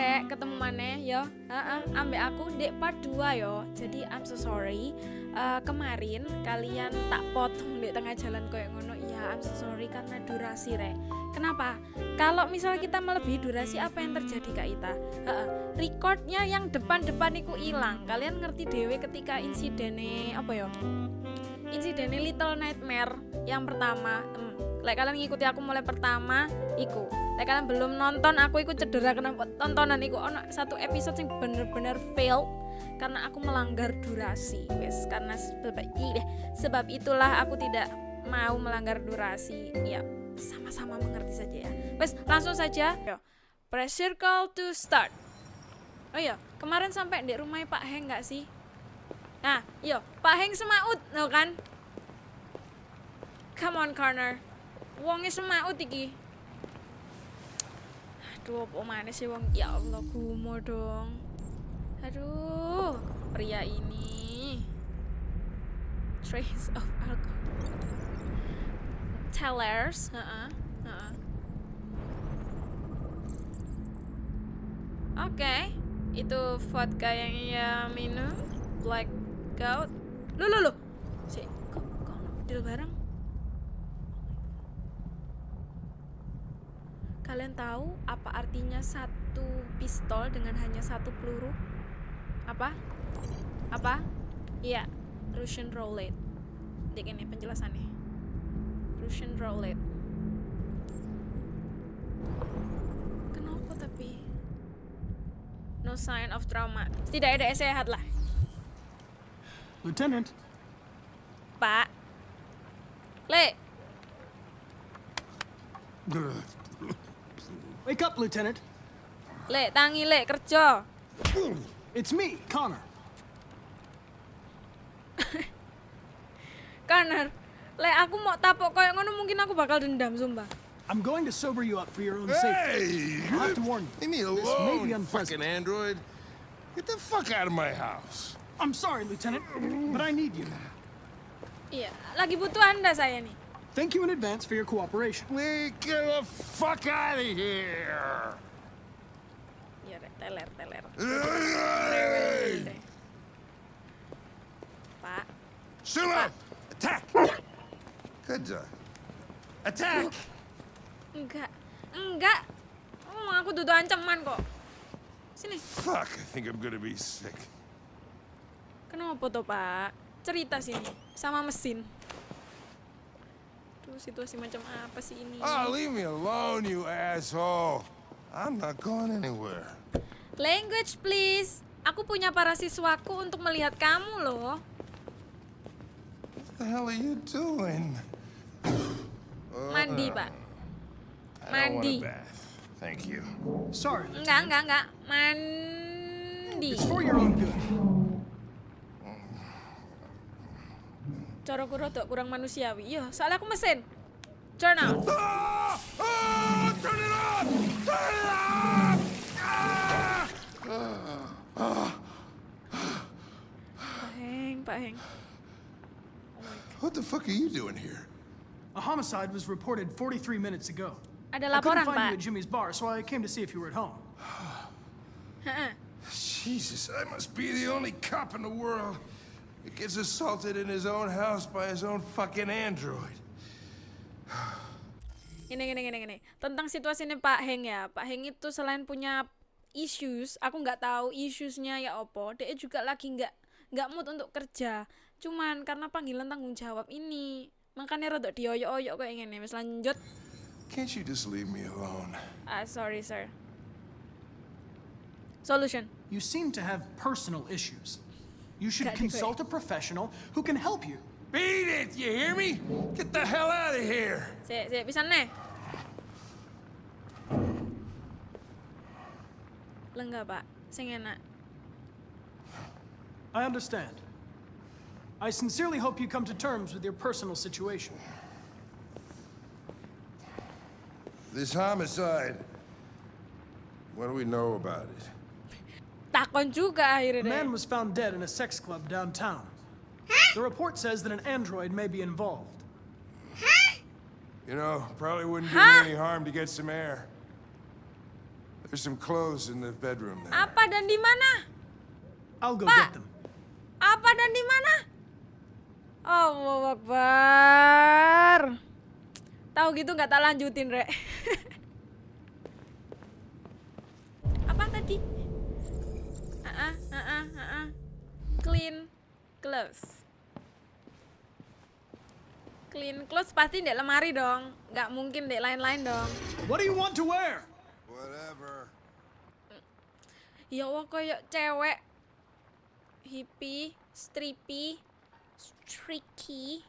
rek ketemu maneh yo. Heeh, ambek aku dek part 2 yo. Jadi I'm so sorry. Eh, kemarin kalian tak potong di tengah jalan kayak ngono. Iya, I'm so sorry karena durasi rek. Kenapa? Kalau misal kita melebihi durasi apa yang terjadi Kak Ita? Heeh, recordnya yang depan-depan iku hilang. Kalian ngerti dewe ketika insidennya apa ya? Insidennya Little Nightmare yang pertama. Hmm, Lek kalian ngikuti aku mulai pertama, iku. Lek kalian belum nonton, aku ikut cedera kena tontonan iku. Ono satu episode yang bener-bener fail karena aku melanggar durasi, wes. Karena sebab ih, sebab itulah aku tidak mau melanggar durasi. Ya, sama-sama mengerti saja ya. Wes, langsung saja. Yo. Press circle to start. Oh iya, kemarin sampai di rumah Pak Heng nggak sih? Nah, yo, Pak Heng semaut, no kan? Come on, corner. Wongnya semaut iki. Aduh, apa mana sih wong? Ya Allah, gumo dong. Aduh, pria ini. Trace of alcohol. Tellers, heeh, heeh. Oke, itu vodka yang ia minum, blackout. Lu lu lu. Si, kok kok deal bareng? Kalian tahu apa artinya satu pistol dengan hanya satu peluru? Apa? Apa? Iya, Russian roulette. Dek ini penjelasannya. Russian roulette. Kenapa tapi? No sign of trauma. Tidak ada sehat lah, Lieutenant, Pak. Le, wake up, Lieutenant. le, tangi le, kerja. It's me, Connor. Kanar. Le, aku mau tapok kayak ngono mungkin aku bakal dendam, sumpah. I'm going to sober you up for your own safety. Hey! I'll have to warn you. Leave me This may alone, be you unpleasant. fucking android. Get the fuck out of my house. I'm sorry, Lieutenant, but I need you. Iya, lagi butuh Anda saya nih. Thank you in advance for your cooperation. We get the fuck out of here. Rek, teler, teler. Hey! Pak, Sula! Attack! Good job. Attack! enggak. Enggak. Oh, aku duduk ancaman kok. Sini. Fuck, I think I'm gonna be sick. Kenapa tuh, Pak? Cerita sini sama mesin. Tuh, situasi macam apa sih ini? Oh, leave me alone, you asshole. I'm not going anywhere. Language, please. Aku punya para siswaku untuk melihat kamu loh. What the hell are you doing? Mandi, Pak. I don't want Mandi. a bath. Thank you. Sorry, Enggak, enggak, enggak. Mandi. it's for your own good. Cara rodok kurang manusiawi. Iya, soalnya aku mesin. Turn on. Ah! Ah! Turn it on! Turn it on! Ah! Pak Heng, Pak Heng. What the fuck are you doing here? A homicide was reported 43 minutes ago. Ada I couldn't laporan, find you at Jimmy's bar, so I came to see if you were at home. Jesus, I must be the only cop in the world that gets assaulted in his own house by his own fucking android. Ini, gini, gini, gini. Tentang situasi ini Pak Heng ya. Pak Heng itu selain punya issues, aku nggak tahu issuesnya ya opo. Dia juga lagi nggak nggak mood untuk kerja. Cuman karena panggilan tanggung jawab ini, makanya rodok dioyok-oyok kayak gini. Wis lanjut. Can't you just leave me alone? Ah, sorry, sir. Solution. You seem to have personal issues. You should consult a professional who can help you. Beat it, you hear me? Get the hell out of here! Sik, sik, bisa nih. Lenggak, Pak. Sing enak. I understand. I sincerely hope you come to terms with your personal situation. This homicide. What do we know about it? Takon juga akhirnya A deh. man was found dead in a sex club downtown. The report says that an android may be involved. You know, probably wouldn't do Huh? any harm to get some air. There's some clothes in the bedroom there. Apa dan di mana? I'll go get them. Apa dan di mana? Allah Akbar. Tahu gitu nggak tak lanjutin, Rek. Apa tadi? Ah, ah, ah, ah, ah. Clean clothes. Clean clothes pasti di lemari dong. Nggak mungkin di lain-lain dong. What do you want to wear? Whatever. Ya Allah kayak cewek hippie, strippy, streaky.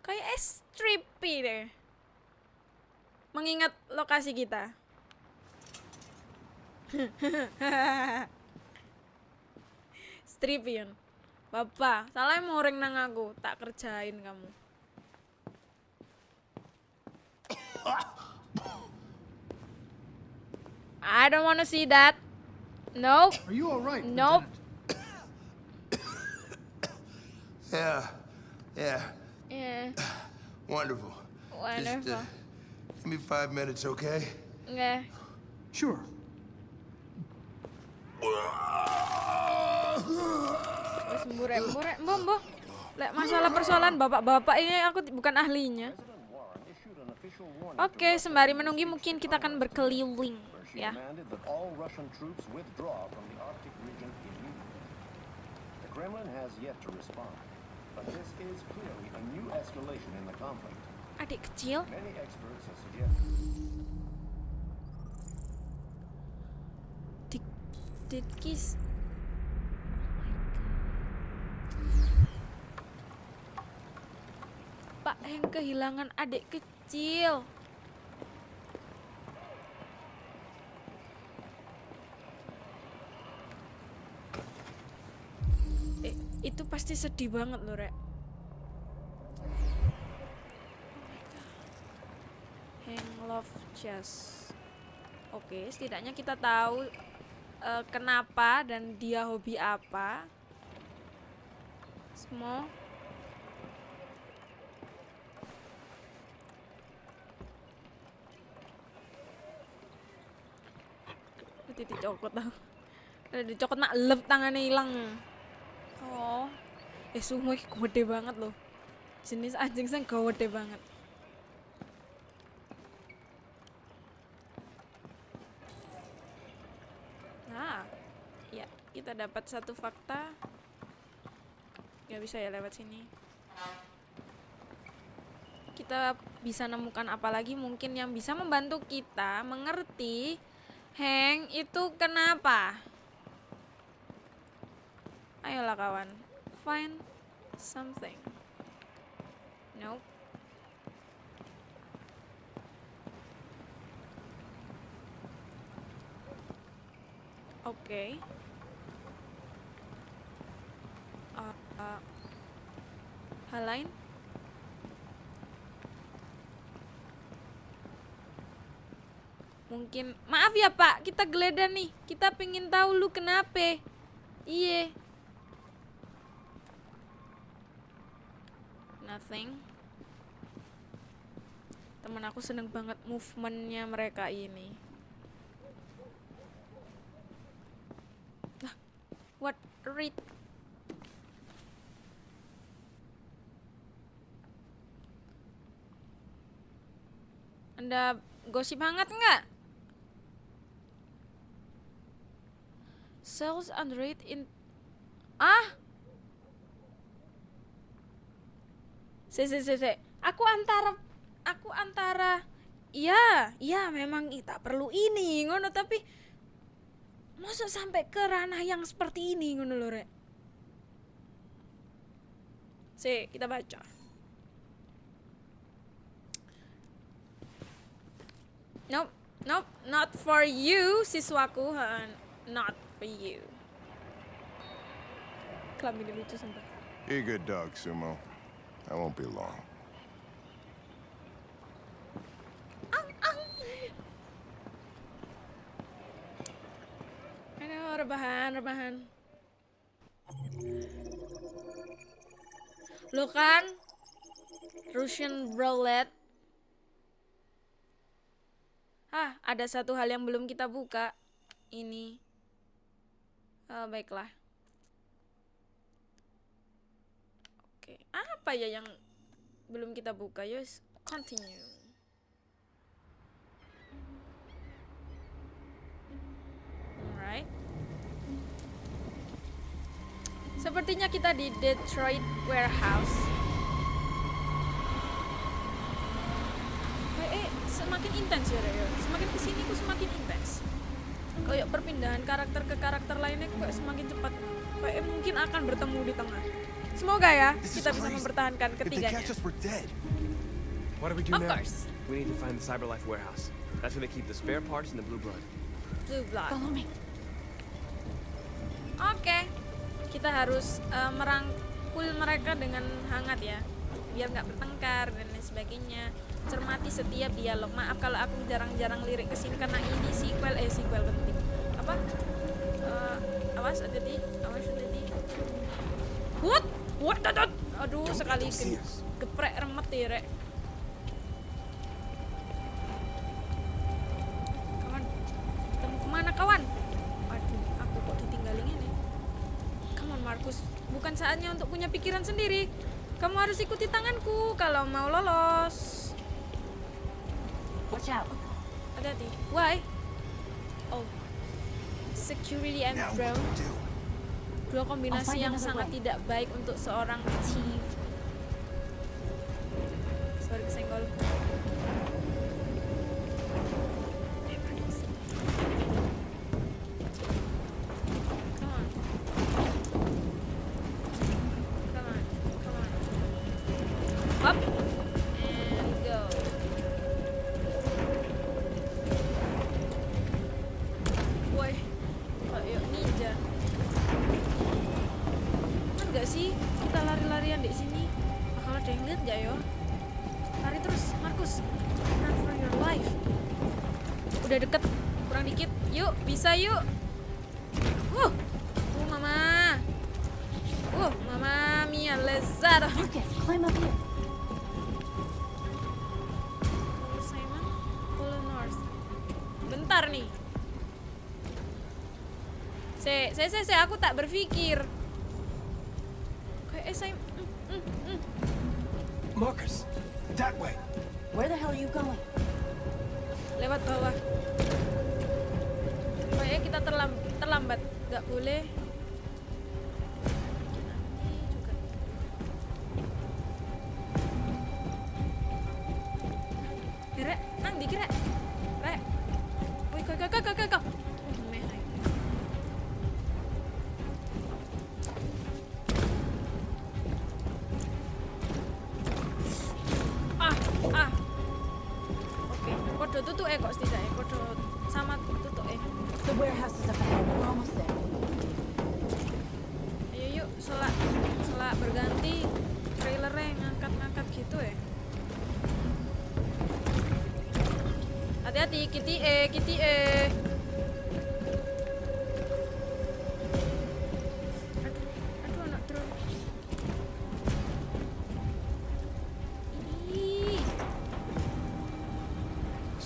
Kayak eh, strippy deh. Mengingat lokasi kita. strippy yun. Bapak, salah mau ring nang aku, tak kerjain kamu. I don't wanna see that. Nope. Are you all right? Nope. Yeah. Yeah. Yeah. Wonderful. Just, Wonderful. uh, give me five minutes, okay? Nggak. Sure. Mbok. Lek masalah persoalan bapak-bapak ini aku bukan ahlinya. Oke, sembari menunggu mungkin kita akan berkeliling ya. demanded that all Russian troops withdraw from the Arctic region immediately. The Kremlin has yet to respond, but this is clearly a new escalation in the conflict. Adik kecil, Many experts have suggested di did kiss. Pak Heng kehilangan adik kecil. Eh, itu pasti sedih banget loh, Rek. Hang Love Chess. Oke, setidaknya kita tahu eh, kenapa dan dia hobi apa. Semua. Itu dicokot tau. Ada dicokot nak lep tangannya hilang. Oh. Eh semua iki gede banget loh. Jenis anjing sing gede banget. Nah, ya dapat satu fakta. Gak bisa ya lewat sini. Kita bisa nemukan apa lagi mungkin yang bisa membantu kita mengerti Heng itu kenapa? Ayolah kawan, find something. Nope. Oke. Uh, uh, hal lain? Mungkin maaf ya Pak, kita geledah nih. Kita pengen tahu lu kenapa. Iya. Nothing. Temen aku seneng banget movementnya mereka ini. Lah, what read? Anda gosip hangat nggak? Sales Android in ah Se se se se. Aku antara aku antara iya, iya memang tak perlu ini ngono tapi masa sampai ke ranah yang seperti ini ngono lho rek. Se, kita baca. Nope, nope, not for you siswaku, ha, not for you. Kelamin lucu sumpah. Be a good dog, Sumo. I won't be long. Aduh, rebahan, rebahan. Lo kan Russian roulette. Ah, ada satu hal yang belum kita buka. Ini. Eh, baiklah. Oke, apa ya yang belum kita buka? Yus, continue. Alright. Sepertinya kita di Detroit Warehouse. Eh, eh, semakin intens ya, Reo. Semakin ke sini ku semakin intens. Kayak perpindahan karakter ke karakter lainnya kok semakin cepat. Kayak mungkin akan bertemu di tengah. Semoga ya kita bisa mempertahankan ketiganya. catch us, we're dead. What do we do Of now? course. We need to find the Cyberlife warehouse. That's where they keep the spare parts and the blue blood. Blue blood. Follow me. Oke, kita harus eh, merangkul mereka dengan hangat ya, biar nggak bertengkar dan lain sebagainya. Cermati setiap dialog. Maaf kalau aku jarang-jarang lirik ke sini karena ini sequel eh sequel penting. Apa? Eh, awas hati-hati, awas hati-hati. What? What? What? What? Aduh, Don't sekali us. geprek remet ya, Rek. Kawan, kita mau ke mana kawan? Aduh, aku kok ditinggalin ini. On Markus, bukan saatnya untuk punya pikiran sendiri. Kamu harus ikuti tanganku kalau mau lolos. Watch out. Hati-hati. Why? Oh. Security and drone. Dua kombinasi yang sangat way. tidak baik untuk seorang thief. Sorry kesenggol. Yuk. Wuh, uh, mama. Uh, mama mia lezat. Marcus, climb up here. Simon, follow north. Bentar nih. Se, se, se, se, aku tak berpikir.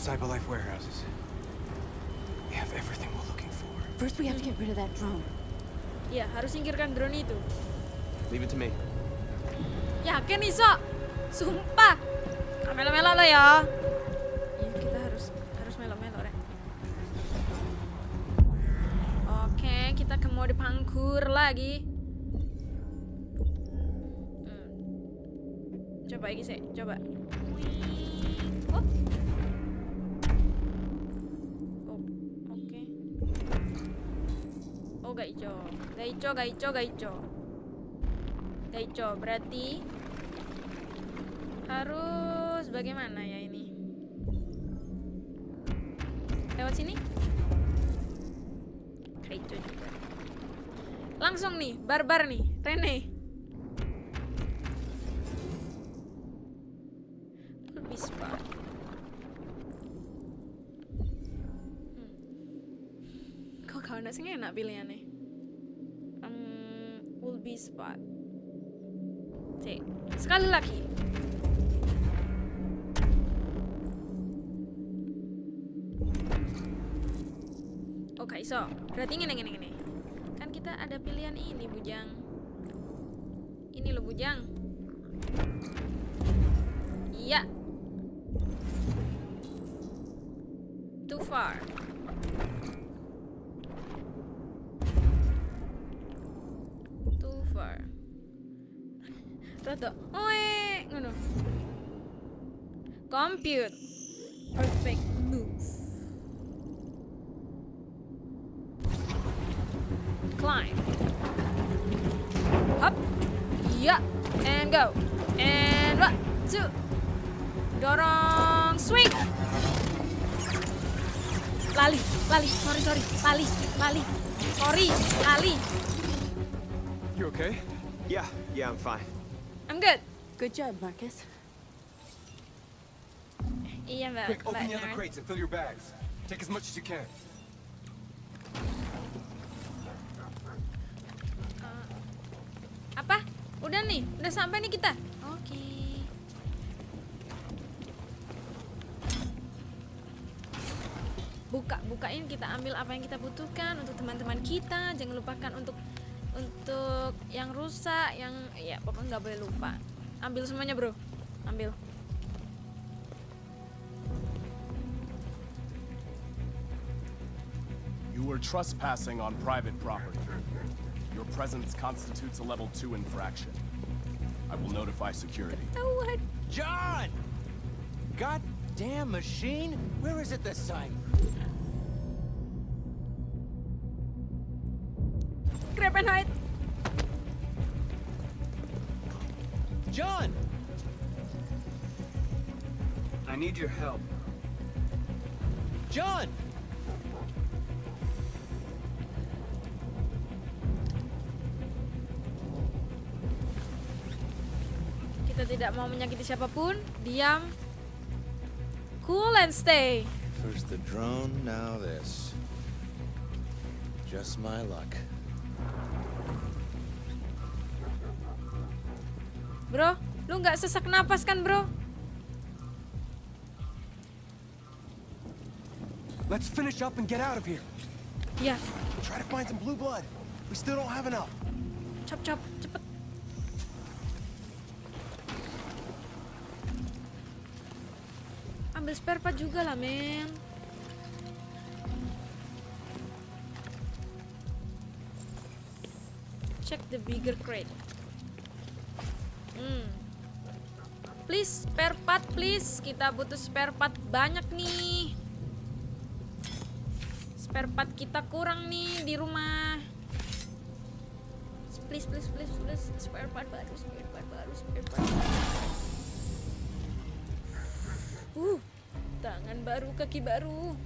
Cyberlife warehouses. We have everything we're looking for. First, we have to get rid of that drone. Ya, harus singkirkan drone itu. Leave it to me. Yakin iso? Sumpah. Gak melo-melo lo ya. Iya, kita harus harus melo-melo, Rek. Oke, kita ke mode pangkur lagi. Hmm. Coba lagi sih, coba. Ijo, gak ijo. Gak ijo, berarti harus bagaimana ya ini? Lewat sini? Gak ijo juga. Langsung nih, barbar nih, Rene. Spot. Hmm. Kok kau nak sing enak pilihannya? Spot. Cek. Sekali lagi. gak iso. Berarti ngene ngene ngene. Kan kita ada pilihan ini, Bujang. Ini loh, Bujang. Iya. Too far. Too far. Rada. Oe, ngono. Compute. Perfect move. Climb. Up. Yeah. And go. And one, two. Dorong. Swing. Lali, lali, sorry, sorry, lali, lali, sorry, lali. You okay? Yeah, yeah, I'm fine. I'm good. Good job, Marcus. Iya mbak, Quick, open the other crates and fill your bags. Take as much as you can. Apa? Udah nih, udah sampai nih kita. Oke. Buka, bukain kita ambil apa yang kita butuhkan untuk teman-teman kita. Jangan lupakan untuk untuk yang rusak, yang ya pokoknya nggak boleh lupa. Ambil semuanya bro, ambil. You were trespassing on private property. Your presence constitutes a level 2 infraction. I will notify security. Tahuan. John! Goddamn machine! Where is it this time? Hide. John! I need your help. John! Kita tidak mau menyakiti siapa pun. Diam. Cool and stay. First the drone, now this. Just my luck. Bro, lu nggak sesak napas kan bro? Let's finish up and get out of here. Ya, Try to find some blue blood. We still don't have enough. Cop cop, cepet. Ambil spare part juga lah, men. Check the bigger crate. Hmm. Please, spare part, please. Kita butuh spare part banyak nih. Spare part kita kurang nih di rumah please please please please spare part baru spare part baru spare part uh tangan baru kaki baru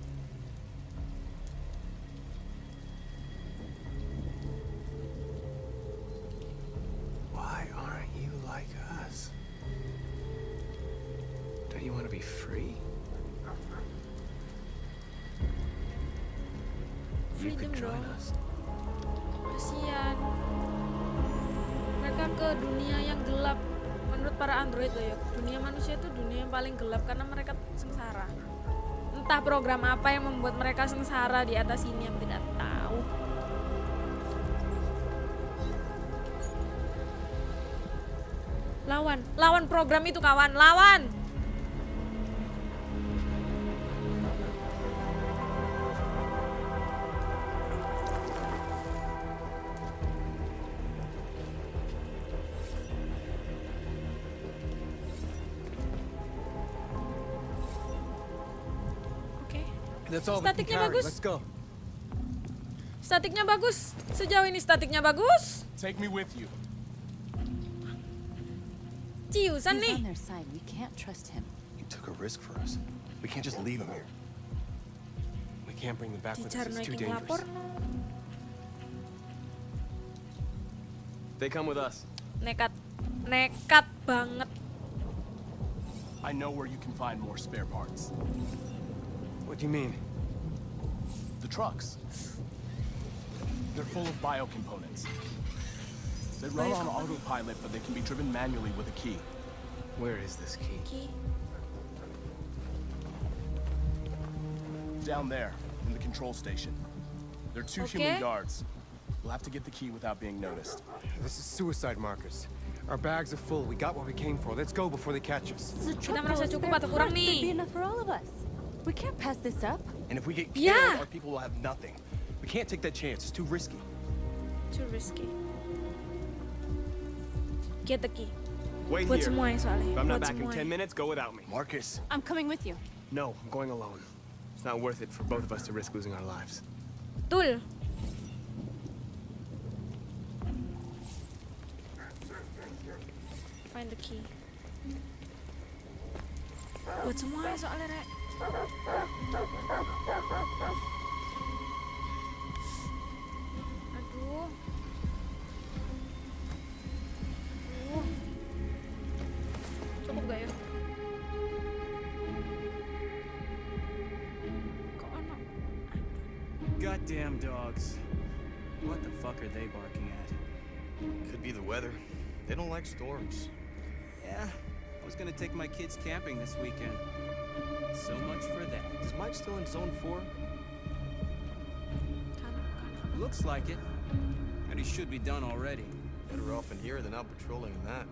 gelap karena mereka sengsara. Entah program apa yang membuat mereka sengsara di atas ini yang tidak tahu. Lawan lawan program itu kawan lawan Statiknya bagus. Statiknya bagus sejauh ini statiknya bagus Take me with you. ciusan He's nih on their side. We can't trust him. He took a risk for us. We can't just leave him here. We can't bring them back with us. It's too dangerous. no. They come with us. nekat nekat banget I know where you can find more spare parts. What do you mean? The trucks. They're full of bio components. They run on autopilot, but they can be driven manually with a key. Where is this key? Ki. Down there, in the control station. There are two Okay. human guards. We'll have to get the key without being noticed. This is suicide, Marcus. Our bags are full. We got what we came for. Let's go before they catch us. The Kita truck merasa full of cukup spare atau kurang parts. There'd be nih? enough for all of us. We can't pass this up. And if we get killed, Yeah. our people will have nothing. We can't take that chance. It's too risky. Too risky. Get the key. Wait Buat here. semua ya soalnya. If I'm not Buat back in 10 minutes, go without me. Marcus. I'm coming with you. No, I'm going alone. It's not worth it for both of us to risk losing our lives. Betul. Find the key. Buat semua ya soalnya, Rek. Aduh. Aduh. Cukup gak ya? Goddamn dogs. What the fuck are they barking at? Could be the weather. They don't like storms. Yeah, I was gonna take my kids camping this weekend. So much for that. Is Mike still in zone four? Kanan, kanan. Looks like it. And he should be done already. Better off in here than out patrolling in that.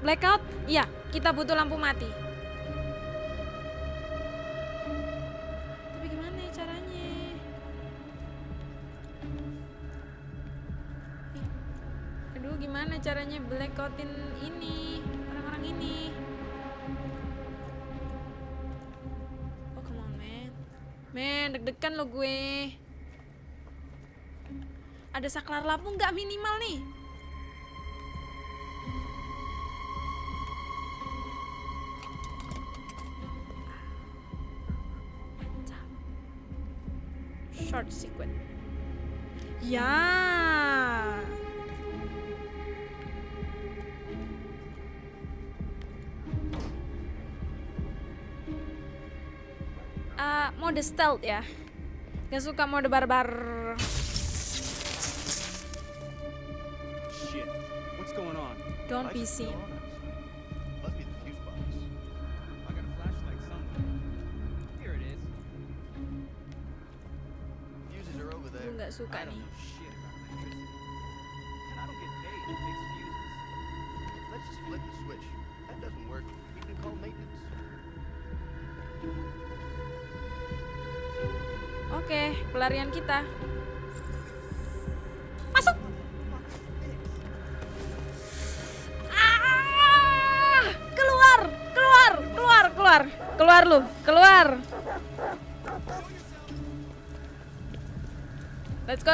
Blackout? Iya, kita butuh lampu mati. Tapi gimana ya caranya? Aduh, gimana caranya blackoutin ini orang-orang ini? Oh, come on, man. Men, deg-degan lo gue. Ada saklar lampu nggak minimal nih? Ya. Eh, mode stealth ya. Gak suka mode barbar. Shit. What's going on? Don't be seen. There. nggak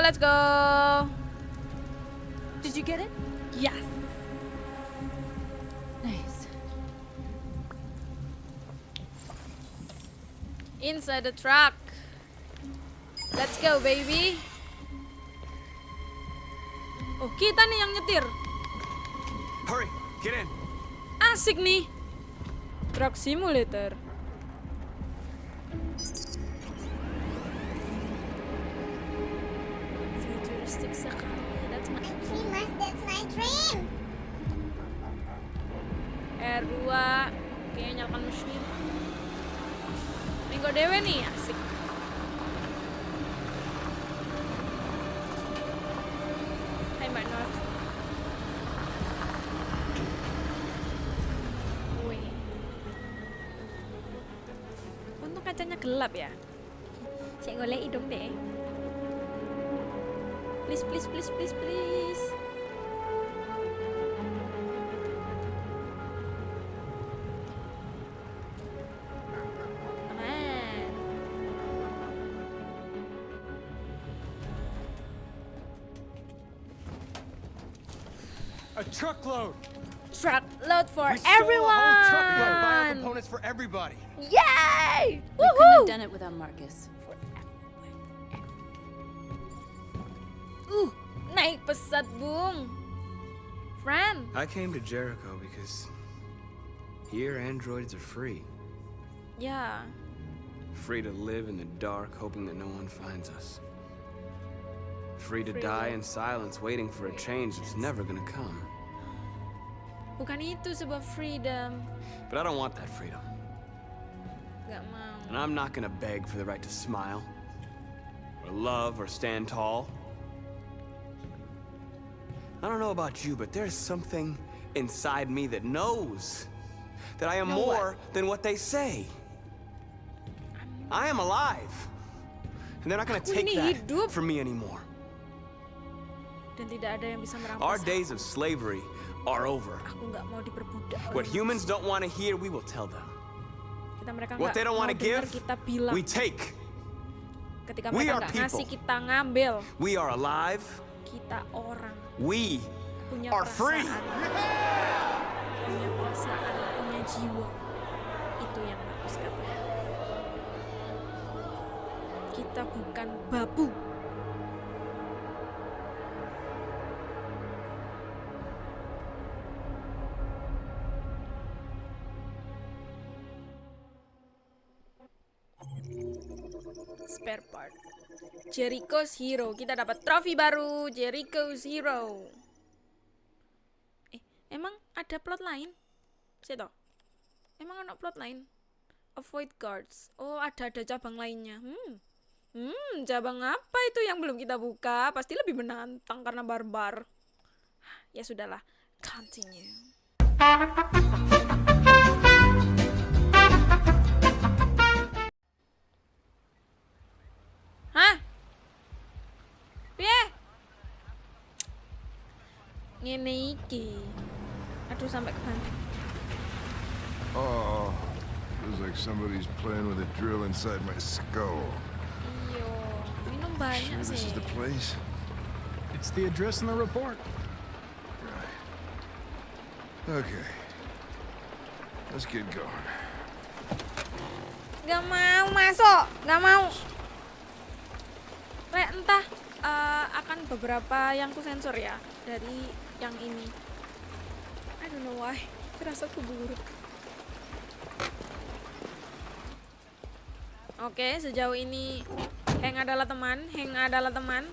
Let's go. Did you get it? Yes. Nice. Inside the truck. Let's go, baby. Oh, kita nih yang nyetir. Hurry, get in. Asik nih. Truck simulator. Wih. Untung kacanya gelap ya. Cek golek hidung deh. Please, please, please, please, please. A truckload. Truck load for We stole a whole truckload of bio components for everybody. Yay! We couldn't have done it without Marcus. Uh, naik pesat bung. Friend. I came to Jericho because here androids are free. Yeah. Free to live in the dark, hoping that no one finds us. Free to Free die will. in silence, waiting for a change that's never gonna come. Bukan itu sebuah freedom. But I don't want that freedom. Gak mau. And I'm not gonna beg for the right to smile, or love, or stand tall. I don't know about you, but there's something inside me that knows that I am Know what? more than what they say. I am alive. And they're not gonna take that from me anymore. Dan tidak ada yang bisa. Our days of slavery are over. What humans don't want to hear, we will tell them. What they don't want to give, we take. We are people. We are alive. We are free. Kita bukan babu. Jericho's Hero. Kita dapat trofi baru. Jericho's Hero. Eh, emang ada plot lain? Sito. Emang ada plot lain? Avoid guards. Oh, ada ada cabang lainnya. Hmm. Hmm, cabang apa itu yang belum kita buka? Pasti lebih menantang karena barbar. Ya sudahlah. Continue. Hah? Piye? Ngene iki. Aduh sampai kebanting. Oh, feels like somebody's playing with a drill inside my skull. Iyo, minum banyak Sure this is the place? It's the address in the report. Right. Okay. Let's get going. Gak mau masuk, gak mau. Kayak entah eh, akan beberapa yang ku sensor ya dari yang ini. I don't know why. Firasaku buruk. Oke, sejauh ini Heng adalah teman, Heng adalah teman.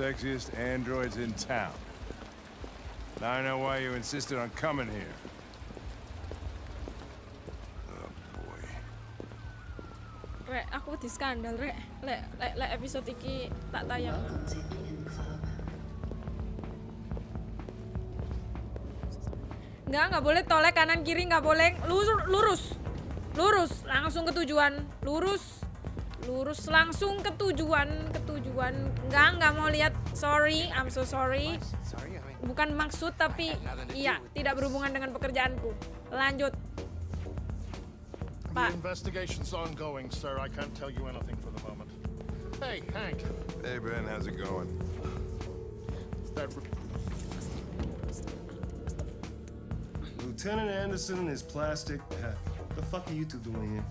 Sexiest androids in town. Now I know why you insisted on coming here. Oh boy. Rek, aku di skandal, Rek. Lek, lek, lek episode iki tak tayang. Enggak, enggak boleh tolek kanan kiri enggak boleh. Lurus, lurus. Lurus, langsung ke tujuan. Lurus. Lurus langsung ke tujuan, ke tujuan. Enggak, enggak mau lihat. Sorry, I'm so sorry. Bukan maksud tapi iya, tidak berhubungan dengan pekerjaanku. Lanjut. The investigation's ongoing, sir. I can't tell you anything for the moment. Hey, Hank. Hey Ben, how's it going? That Lieutenant Anderson and his plastic. Uh, the fuck are you two doing here?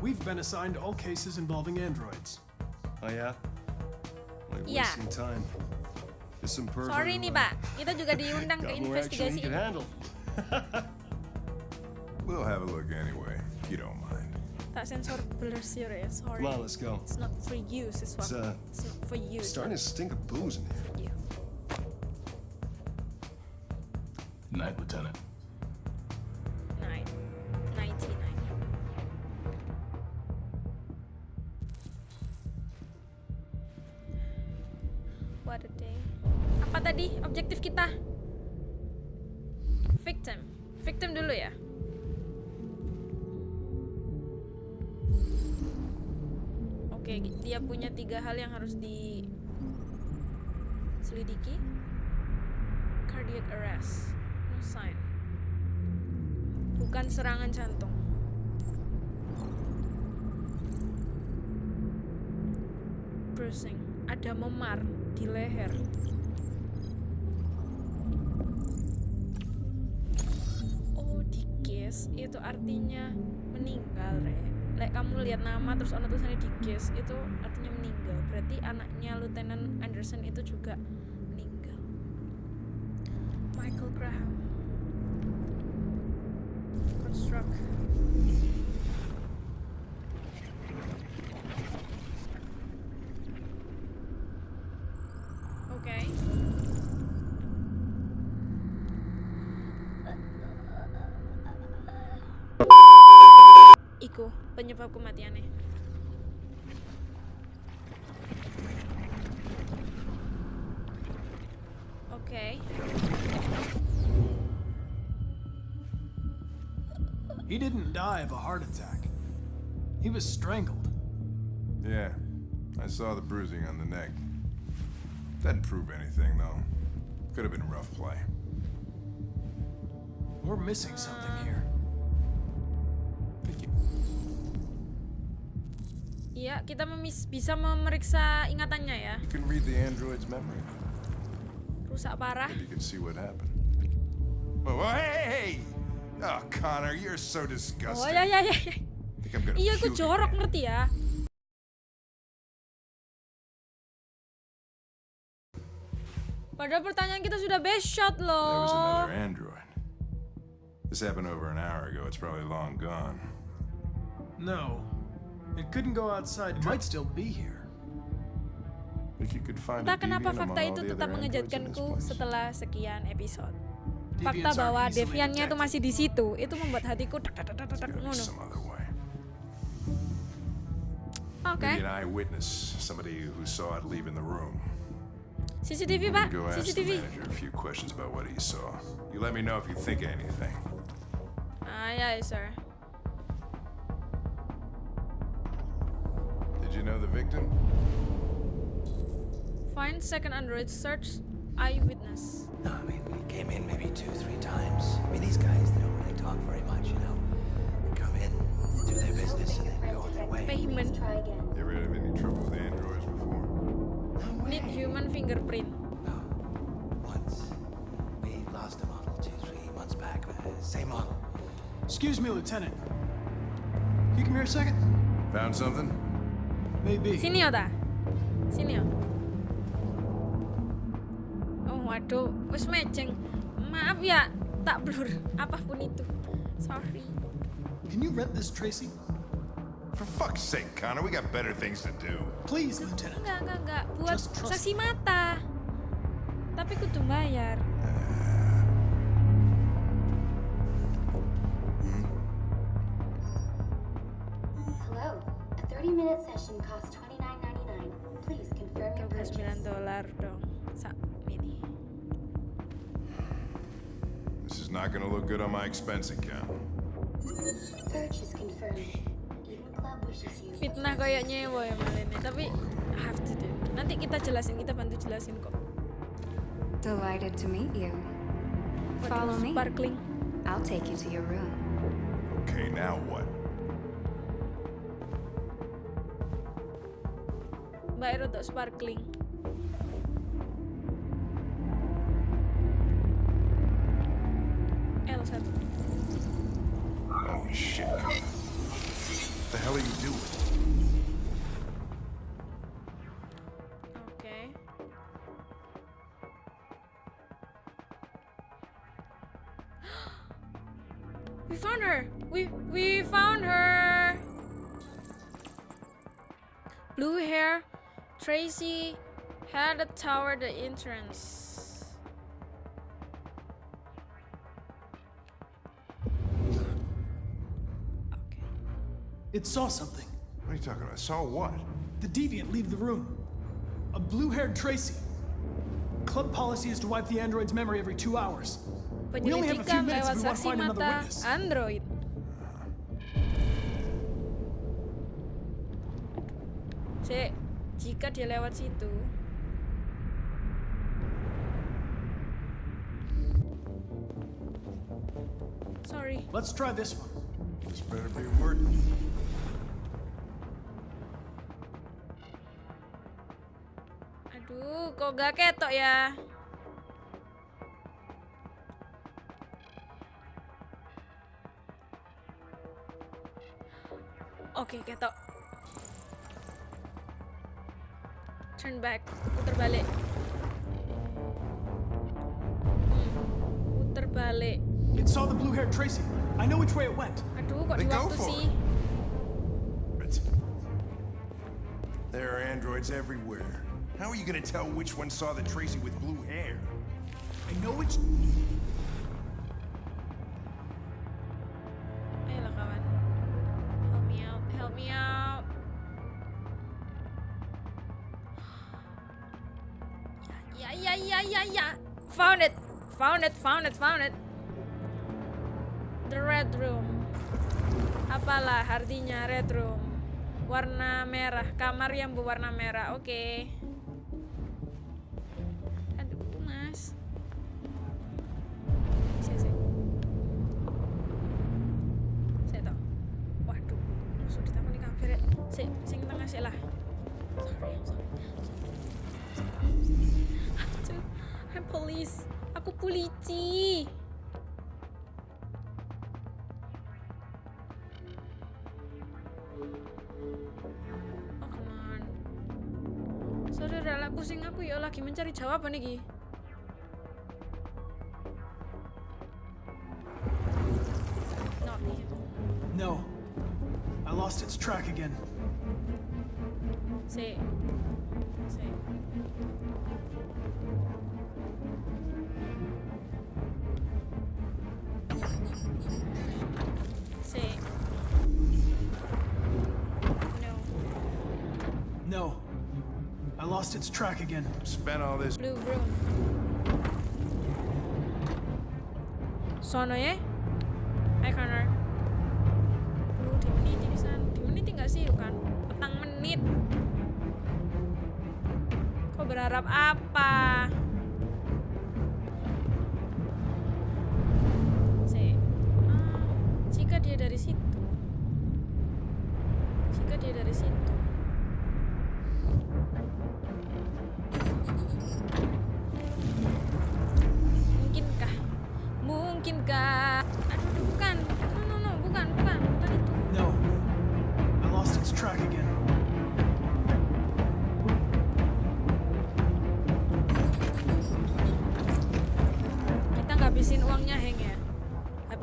We've been assigned all cases involving androids. Oh yeah? Like Yeah. wasting time. There's some pervert. Sorry who, nih, Pak. Kita juga diundang ke got more investigasi can ini. handle. We'll have a look anyway, if you don't mind. Tak sensor blur serious. Sorry. Come on, let's go. It's not for you, It's, uh, It's not for you. Starting to stink of booze in here. Night, Lieutenant. Nine. 99. What a day. Apa tadi objektif kita? Victim. Victim dulu ya. Dia punya tiga hal yang harus diselidiki. Cardiac arrest. No sign. Bukan serangan jantung. Bruising. Ada memar di leher. Oh, di case itu artinya meninggal, Re lek kamu lihat nama terus ono tulisannya di guess itu artinya meninggal. Berarti anaknya Lieutenant Anderson itu juga meninggal. Michael Graham. Construct. Iku penyebab kematiannya. Oke. He didn't die of a heart attack. He was strangled. Yeah, I saw the bruising on the neck. Doesn't prove anything, though. Could have been rough play. We're missing something here. Iya, kita memis- bisa memeriksa ingatannya ya. You can read the android's memory. Rusak parah. You can see what happened. Oh, hey, hey! Oh, Connor, you're so disgusting. Oh ya ya ya. ya. Iya, aku jorok again. ngerti ya. Padahal pertanyaan kita sudah best shot There was loh. another android. This happened over an hour ago. It's probably long gone. No. It couldn't go outside. It might still be here. Think you could find Entah kenapa fakta among itu tetap mengejutkanku setelah sekian episode. Fakta bahwa Deviannya itu masih di situ, itu membuat hatiku tak tak tak tak tak ngono. Oke. Maybe an eyewitness, somebody who saw Did you know the victim? Find second android search eyewitness. No, I mean, we came in maybe two, three times. I mean, these guys, they don't really talk very much, you know? They come in, do their business, and then go on their way. Payment. You ever had any trouble with androids before? No way. Need human fingerprint. No. Once. We lost a model two, three months back. Uh, same model. Excuse me, Lieutenant. Can you come here a second? Found something? Maybe. Sini Ota. Sini yo. Oh waduh, wis mejeng. Maaf ya, tak blur apa pun itu. Sorry. Can you rent this, Tracy? For fuck's sake, Connor, we got better things to do. Please, Lieutenant. Enggak, enggak, enggak. Buat saksi mata. Tapi kudu bayar. Hello. A 30-minute session costs $29.99. Please confirm your 29 purchase. dolar dong. Sak mini. This is not gonna look good on my expense account. Purchase confirmed. Eden Club wishes you. Fitnah kayak nyewa ya malah ini. Tapi have to do. Nanti kita jelasin, kita bantu jelasin kok. Delighted to meet you. Follow me. Sparkling. I'll take you to your room. Okay, now what? Mbak Ero Tracy had a tower the entrance. It saw something. What are you talking about? Saw what? The deviant leave the room. A blue-haired Tracy. Club policy is to wipe the android's memory every two hours. We only have a few minutes if we want to find another witness. Android. Dia lewat situ, sorry. Let's try this one. This better be working. Aduh, kok gak ketok ya? Oke, ketok. Turn back, puter balik. Hmm, puter balik. It saw the blue-haired Tracy. I know which way it went. Aduh, kok Then di go waktu for sih? it. There are androids everywhere. How are you gonna tell which one saw the Tracy with blue hair? I know which. Found it, found it, found it. The red room. Apalah artinya red room? Warna merah, kamar yang berwarna merah. Oke. Aduh, No. I lost its track again. Sí. Sí. Sí. No. No. I lost its track again. Spent all this. Blue room. Sono ya? Hai Connor. Berharap apa?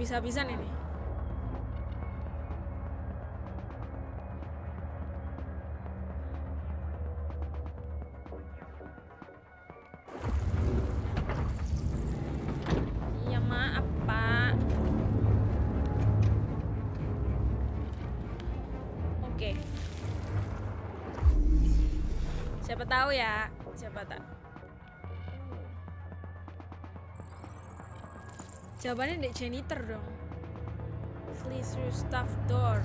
Habis-habisan ini. Iya. Oke. Siapa tahu ya, siapa tahu. Jawabannya dek janitor dong. Please through staff door.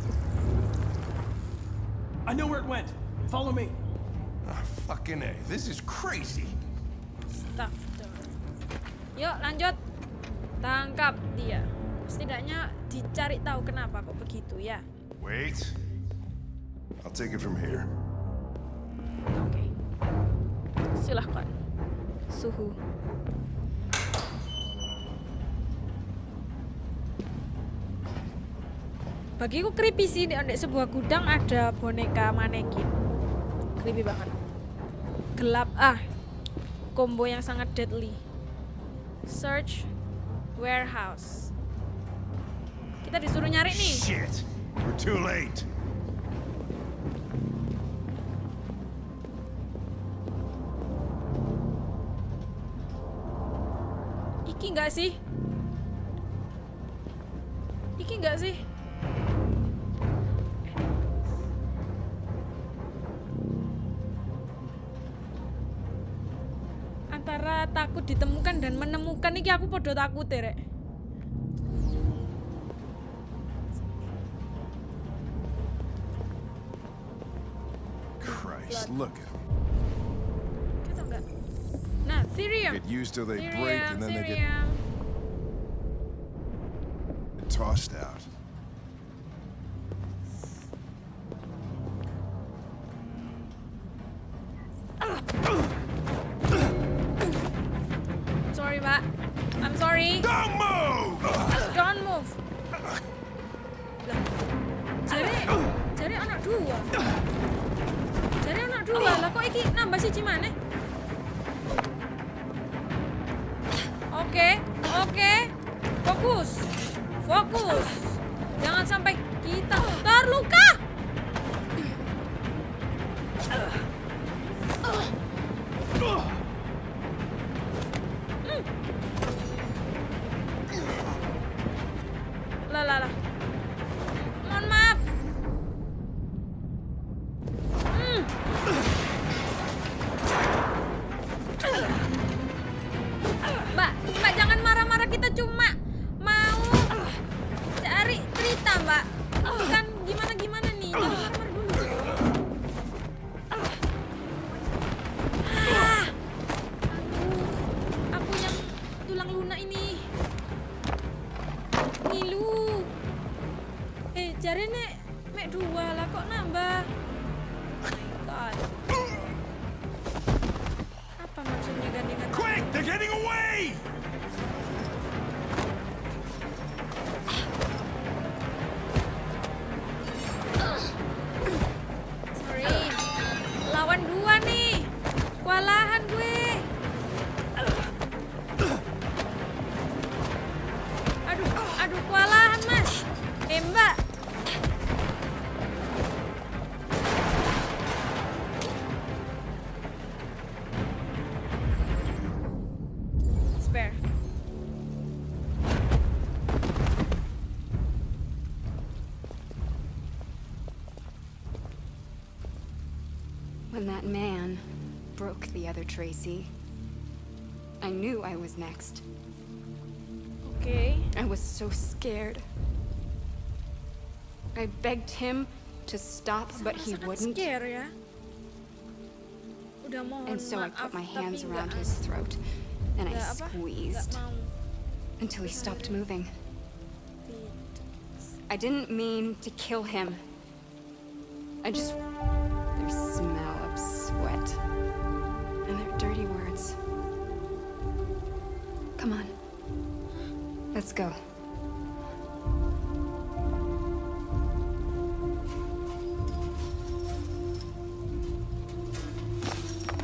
I know where it went. Follow me. Ah, fucking A. This is crazy. Staff door. Yuk lanjut. Tangkap dia. Setidaknya dicari tahu kenapa kok begitu ya. Wait. I'll take it from here. Oke. Silahkan. Suhu. Bagiku creepy sih di di sebuah gudang ada boneka manekin. Creepy banget. Gelap ah. Combo yang sangat deadly. Search warehouse. Kita disuruh nyari nih. Shit. We're too late. Iki enggak sih? Menemukan iki aku podo takut Rek. Christ, look at. Nah, Therium. Get used till they break and then they get I'm sorry. Don't move! Don't move. Lah, jare, jare anak dua. Jare anak dua. Lah kok iki nambah siji maneh? Oke, oke. Kok Fokus. Fokus. Jangan sampai kita terluka. Spare. When that man broke the other Tracy, I knew I was next. Okay. I was so scared. I begged him to stop, but he wouldn't. Udah mohon And so I put my hands around his throat and I nggak apa, nggak squeezed until he stopped moving. I didn't mean to kill him. I just. Their smell of sweat. And their dirty words. Come on. Let's go.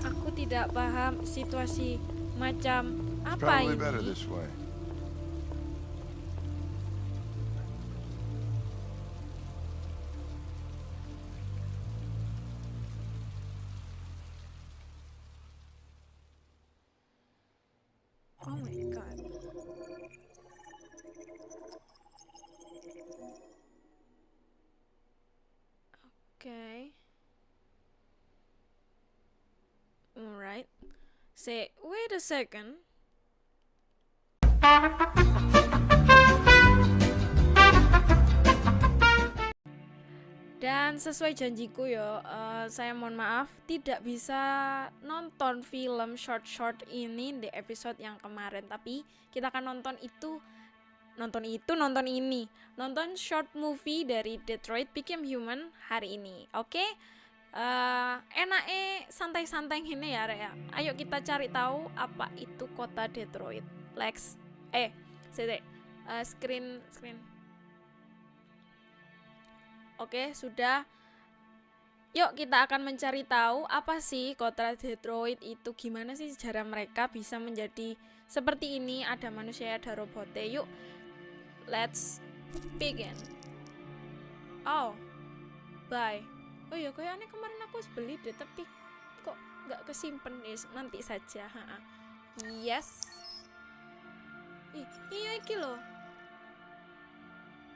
Aku tidak paham situasi macam apa ini. Second. Dan sesuai janjiku ya, eh, saya mohon maaf tidak bisa nonton film short-short ini di episode yang kemarin, tapi kita akan nonton itu nonton itu nonton ini nonton short movie dari Detroit Became Human hari ini oke Eh enaknya santai-santai gini ya Rek ya. Ayo kita cari tahu apa itu kota Detroit. Lex eh sih screen screen. Oke, sudah. Yuk kita akan mencari tahu apa sih kota Detroit itu gimana sih sejarah mereka bisa menjadi seperti ini ada manusia ada robotnya. Yuk let's begin. Oh bye oh ya kayaknya kemarin aku beli deh tapi kok nggak kesimpan nih nanti saja ha -ha. yes. Ih, iya iki loh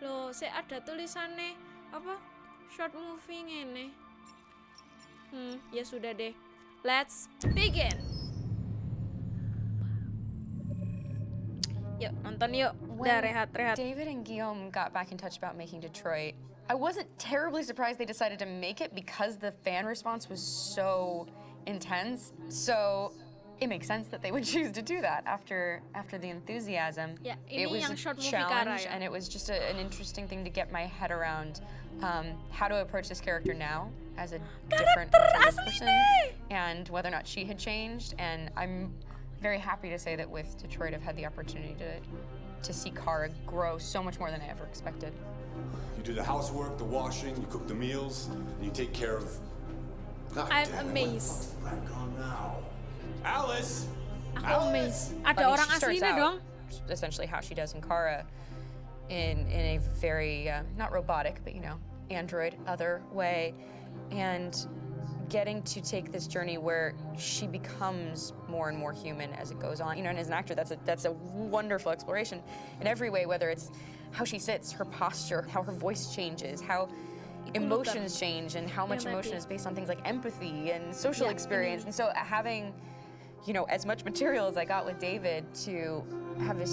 loh saya ada tulisannya apa short movie ngene. Hmm ya sudah deh. Let's begin. Yuk nonton yuk. Udah rehat rehat. David and Guillaume got back in touch about making Detroit, I wasn't terribly surprised they decided to make it because the fan response was so intense. So it makes sense that they would choose to do that after after the enthusiasm. Ya, it was a short movie Kara challenge, and it was just a, an interesting thing to get my head around um, how to approach this character now as a different version of this person, and whether or not she had changed. And I'm very happy to say that with Detroit, I've had the opportunity to to see Kara grow so much more than I ever expected. You do the housework, the washing, you cook the meals, and you take care of. God I'm damn amazed. what the fuck's back on now? Alice! aku amazed ada I mean, orang she starts aslinya dong essentially how she does in Kara in in a very uh, not robotic, but you know, android other way, and getting to take this journey where she becomes more and more human as it goes on. You know, and as an actor, that's a that's a wonderful exploration in every way, whether it's how she sits, her posture, how her voice changes, how emotions change, and how much emotion is based on things like empathy and social experience. And so uh, having, you know, as much material as I got with David to have this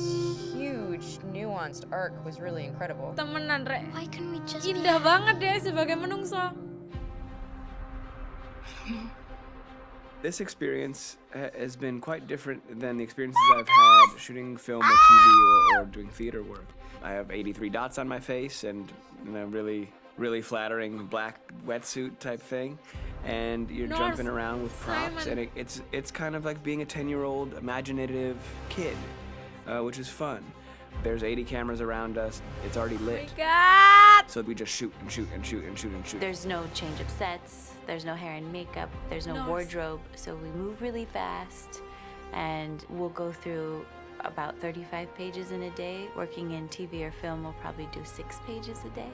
huge nuanced arc was really incredible. Temenan, Re. Indah banget deh sebagai menungso. This experience has been quite different than the experiences I've had shooting film or TV or, or doing theater work. I have 83 dots on my face and you know, really, really flattering black wetsuit type thing. And you're North jumping around with props, Simon. and it, it's it's kind of like being a 10-year-old imaginative kid, uh, which is fun. There's 80 cameras around us. It's already lit. God! So we just shoot and shoot and shoot and shoot and shoot. There's no change of sets, there's no hair and makeup, there's no Nice. wardrobe, so we move really fast and we'll go through about 35 pages in a day. Working in TV or film, we'll probably do six pages a day.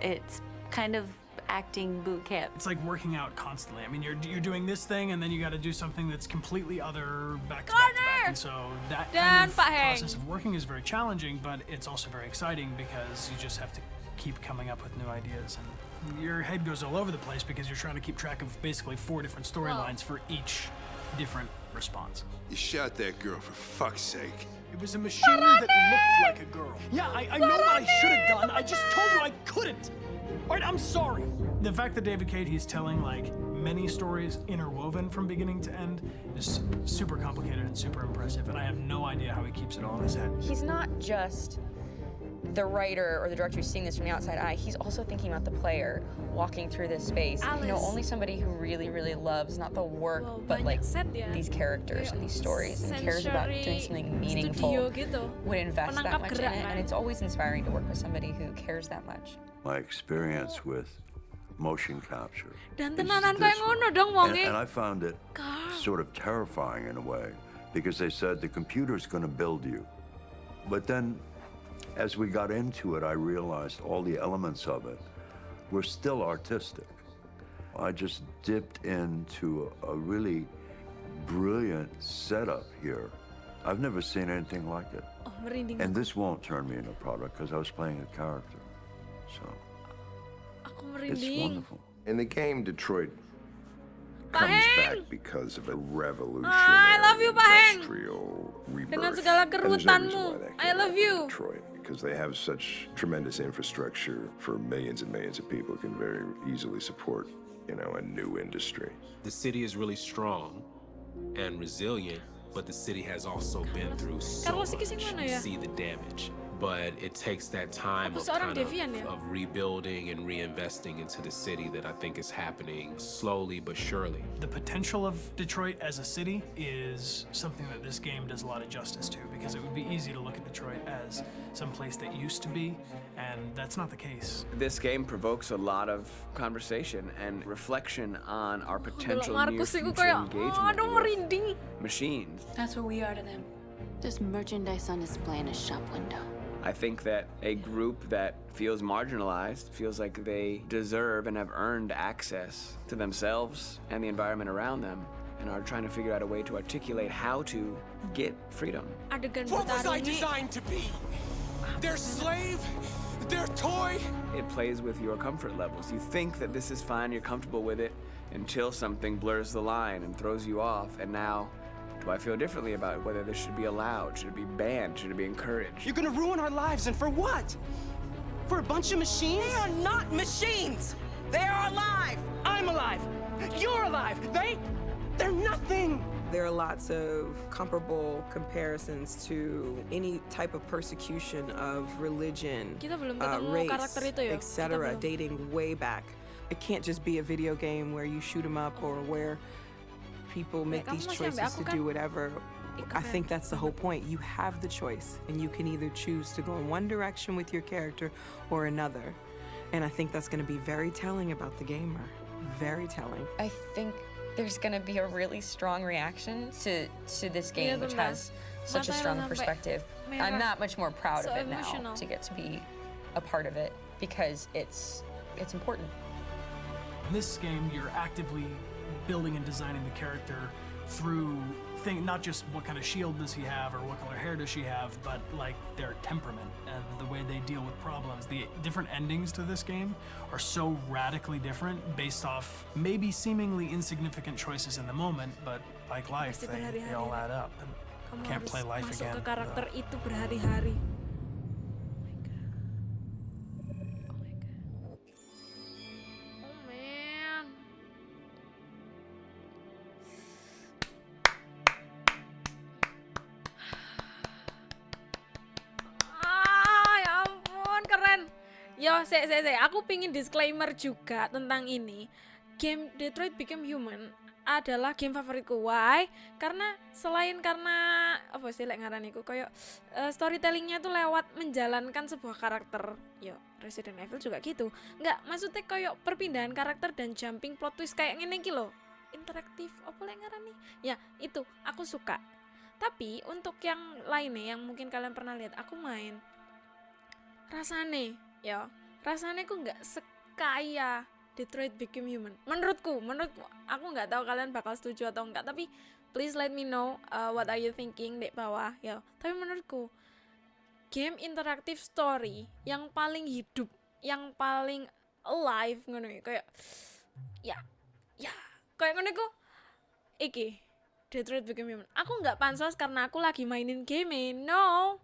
It's kind of acting boot camp. It's like working out constantly. I mean, you're you're doing this thing, and then you got to do something that's completely other back to back to back. And so that Dan kind of process of working is very challenging, but it's also very exciting because you just have to keep coming up with new ideas, and your head goes all over the place because you're trying to keep track of basically four different storylines for each different response. You shot that girl for fuck's sake. It was a machine that looked like a girl. Yeah, I, I know what I should have done. I just told you I couldn't. All right, I'm sorry. The fact that David Cade, he's telling like many stories interwoven from beginning to end is super complicated and super impressive, and I have no idea how he keeps it all in his head. He's not just the writer or the director who's seeing this from the outside eye. He's also thinking about the player walking through this space. You know, only somebody who really, really loves not the work, but like these characters and these stories and cares about doing something meaningful gitu. would invest that much in it. And it's always inspiring to work with somebody who cares that much. My experience with motion capture. Dan is tenanan this kayak ngono dong And, wonge. and I found it sort of terrifying in a way because they said the computer's going to build you. But then as we got into it, I realized all the elements of it were still artistic. I just dipped into a, a really brilliant setup here. I've never seen anything like it. Oh. And this won't turn me into a product because I was playing a character. So Aku it's wonderful. In the game, Detroit Pak comes Heng! back because of a revolutionary Ah, I love you, Pak Heng. industrial rebirth. Dengan segala And there's no reason kerutanmu. I love you. Detroit because they have such tremendous infrastructure for millions and millions of people can very easily support, you know, a new industry. The city is really strong and resilient, but the city has also been through so Carlos much. mana You see the damage. But it takes that time of kind of, of rebuilding and reinvesting into the city that I think is happening slowly but surely. The potential of Detroit as a city is something that this game does a lot of justice to because it would be easy to look at Detroit as some place that used to be, and that's not the case. This game provokes a lot of conversation and reflection on our potential near future engagement aduh with machines. That's what we are to them. There's merchandise on display in a shop window. I think that a group that feels marginalized, feels like they deserve and have earned access to themselves and the environment around them, and are trying to figure out a way to articulate how to get freedom. What was I designed to be? Their slave? Their toy? It plays with your comfort levels. You think that this is fine, you're comfortable with it, until something blurs the line and throws you off, and now do I feel differently about whether this should be allowed? Should it be banned? Should it be encouraged? You're gonna ruin our lives, and for what? For a bunch of machines? They are not machines! They are alive! I'm alive! You're alive! They. They're nothing! There are lots of comparable comparisons to any type of persecution of religion, uh, race, karakter itu ya. Kita etc., dating way back. It can't just be a video game where you shoot 'em up or where people make these choices to do whatever. I think that's the whole point. You have the choice, and you can either choose to go in one direction with your character or another. And I think that's going to be very telling about the gamer. Very telling. I think there's gonna be a really strong reaction to to this game, which has such a strong perspective. I'm merah. that much more proud of it now to get to be a part of it because it's it's important. In this game, you're actively building and designing the character through thing, not just what kind of shield does he have or what color hair does she have, but like their temperament and the way they deal with problems. The different endings to this game are so radically different based off maybe seemingly insignificant choices in the moment, but like life, they, they all add up. And can't play life again. Aku pingin disclaimer juga tentang ini. Game Detroit Become Human adalah game favoritku. Why? Karena selain karena apa sih lek ngaraniku kayak eh, storytellingnya tuh lewat menjalankan sebuah karakter. Yo, Resident Evil juga gitu. Nggak, maksudnya kayak perpindahan karakter dan jumping plot twist kayak ngene iki lho. Interaktif apa lek ngarani? Ya, itu aku suka. Tapi untuk yang lainnya yang mungkin kalian pernah lihat, aku main rasane ya rasane ku nggak sekaya Detroit Become Human. Menurutku menurutku aku nggak tahu kalian bakal setuju atau enggak tapi please let me know uh, what are you thinking di bawah ya. Tapi menurutku game interaktif story yang paling hidup yang paling alive ngono ya, kayak ya ya kayak ngono iki Detroit Become Human. Aku nggak pansos karena aku lagi mainin game no.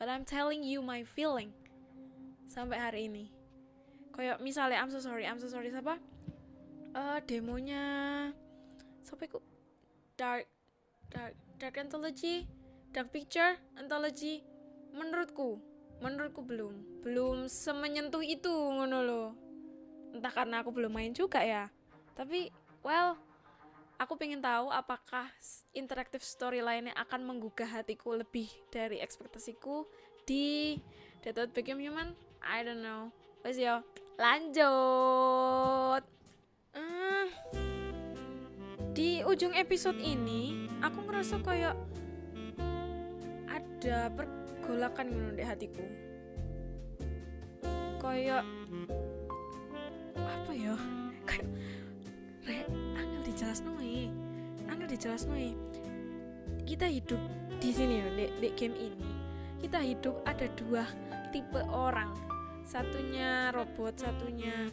But I'm telling you my feeling sampai hari ini kayak misalnya I'm so sorry I'm so sorry siapa? Eh demonya siapa itu? Dark dark dark anthology dark picture anthology. Menurutku menurutku belum belum semenyentuh itu ngono loh entah karena aku belum main juga ya. Tapi well aku pengen tahu apakah interactive story lainnya akan menggugah hatiku lebih dari ekspektasiku di Detroit Become Human? I don't know. Wes yo lanjut. Eh, di ujung episode ini aku ngerasa kayak ada pergolakan ngono di hatiku. Kayak apa ya? Kayak re angel dijelas noe angel dijelas noe kita hidup di sini ya di, di game ini. Kita hidup ada dua tipe orang satunya robot satunya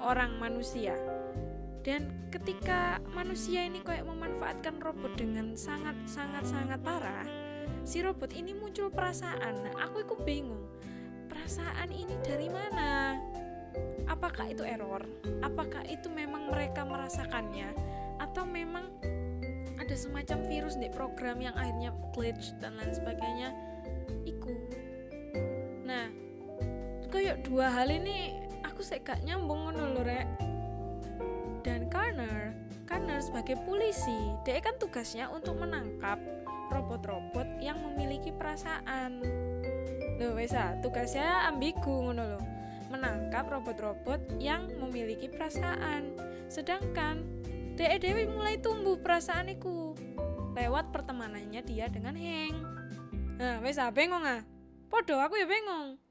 orang manusia. Dan ketika manusia ini kayak memanfaatkan robot dengan sangat sangat sangat parah si robot ini muncul perasaan. Nah, aku itu bingung perasaan ini dari mana? Apakah itu error? Apakah itu memang mereka merasakannya? Atau memang ada semacam virus di program yang akhirnya glitch dan lain sebagainya kayak dua hal ini aku gak nyambung ngono lho rek. Dan Connor Connor sebagai polisi dia kan tugasnya untuk menangkap robot-robot yang memiliki perasaan. Loh wes ah, tugasnya ambigu ngono loh menangkap robot-robot yang memiliki perasaan. Sedangkan Dek Dewi mulai tumbuh perasaaniku lewat pertemanannya dia dengan Heng. Nah wes ah bengong ah. Podo aku ya bengong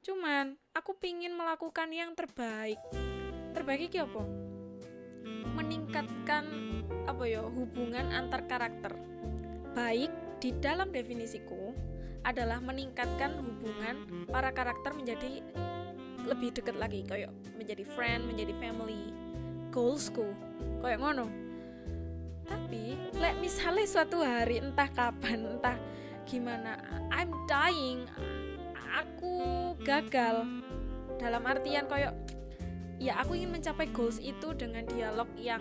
cuman aku pingin melakukan yang terbaik. Terbaik iki apa? Meningkatkan apa ya hubungan antar karakter. Baik di dalam definisiku adalah meningkatkan hubungan para karakter menjadi lebih dekat lagi kayak menjadi friend menjadi family goalsku. Kayak ngono. Tapi lek misalnya suatu hari entah kapan entah gimana I'm dying aku gagal. Dalam artian kayak ya aku ingin mencapai goals itu dengan dialog yang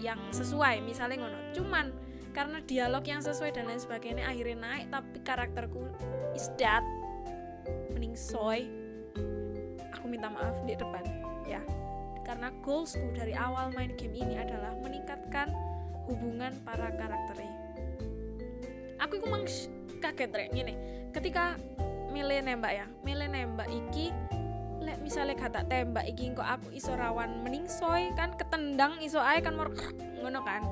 yang sesuai misalnya ngono. Cuman karena dialog yang sesuai dan lain sebagainya akhirnya naik tapi karakterku is dead. Mending soy. Aku minta maaf di depan ya. Karena goalsku dari awal main game ini adalah meningkatkan hubungan para karakternya. Aku itu mang kaget rek. Gini ketika milih nembak ya. Milih nembak iki lek misalnya kata tembak iki kok aku iso rawan meningsoy kan ketendang iso ae kan mor ngono kan.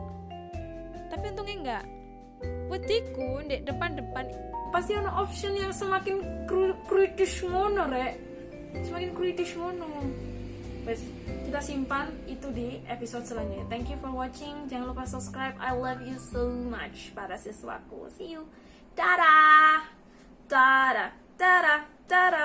Tapi untungnya enggak. Wediku di depan-depan pasti ada option yang semakin kritis ngono rek. Semakin kritis ngono. Wes, kita simpan itu di episode selanjutnya. Thank you for watching. Jangan lupa subscribe. I love you so much para siswaku. See you. Dadah Da da da da.